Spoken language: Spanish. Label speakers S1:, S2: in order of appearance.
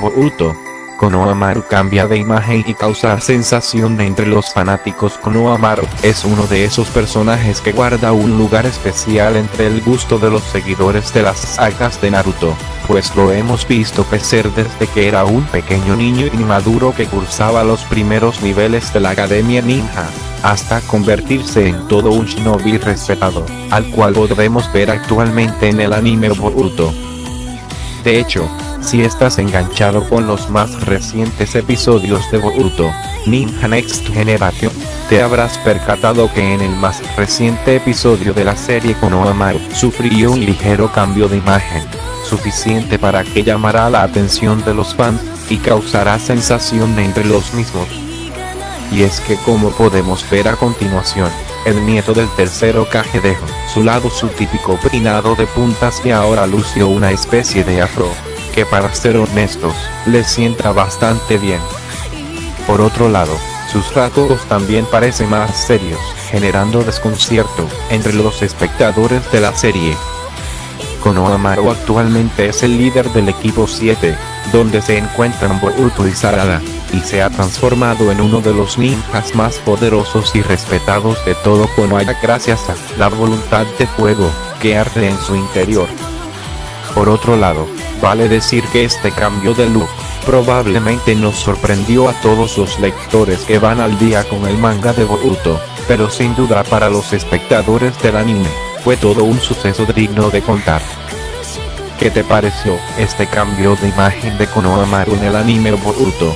S1: Boruto. Konohamaru cambia de imagen y causa sensación entre los fanáticos Konohamaru es uno de esos personajes que guarda un lugar especial entre el gusto de los seguidores de las sagas de Naruto, pues lo hemos visto crecer desde que era un pequeño niño inmaduro que cursaba los primeros niveles de la Academia Ninja, hasta convertirse en todo un shinobi respetado, al cual podemos ver actualmente en el anime Boruto. De hecho, si estás enganchado con los más recientes episodios de Boruto, Ninja Next Generation, te habrás percatado que en el más reciente episodio de la serie Konohamaru sufrió un ligero cambio de imagen, suficiente para que llamara la atención de los fans, y causará sensación entre los mismos. Y es que como podemos ver a continuación, el nieto del tercero Kage dejó su lado su típico peinado de puntas y ahora lució una especie de afro, que para ser honestos, le sienta bastante bien. Por otro lado, sus rasgos también parecen más serios, generando desconcierto entre los espectadores de la serie. Konohamaru actualmente es el líder del equipo 7, donde se encuentran Boruto y Sarada, y se ha transformado en uno de los ninjas más poderosos y respetados de todo Konoha gracias a la voluntad de fuego que arde en su interior. Por otro lado, vale decir que este cambio de look probablemente nos sorprendió a todos los lectores que van al día con el manga de Boruto, pero sin duda para los espectadores del anime, fue todo un suceso digno de contar. ¿Qué te pareció este cambio de imagen de Konohamaru en el anime Boruto?